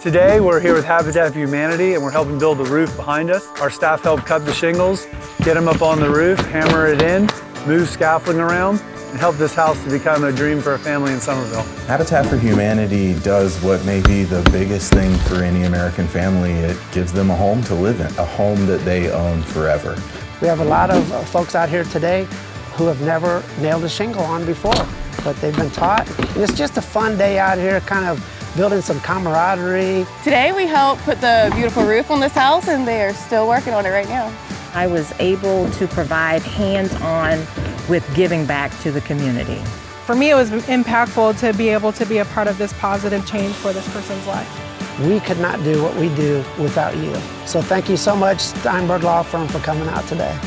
Today we're here with Habitat for Humanity and we're helping build the roof behind us. Our staff helped cut the shingles, get them up on the roof, hammer it in, move scaffolding around, and help this house to become a dream for a family in Somerville. Habitat for Humanity does what may be the biggest thing for any American family. It gives them a home to live in, a home that they own forever. We have a lot of uh, folks out here today who have never nailed a shingle on before, but they've been taught. And it's just a fun day out here, kind of building some camaraderie. Today we helped put the beautiful roof on this house and they are still working on it right now. I was able to provide hands-on with giving back to the community. For me, it was impactful to be able to be a part of this positive change for this person's life. We could not do what we do without you. So thank you so much, Steinberg Law Firm, for coming out today.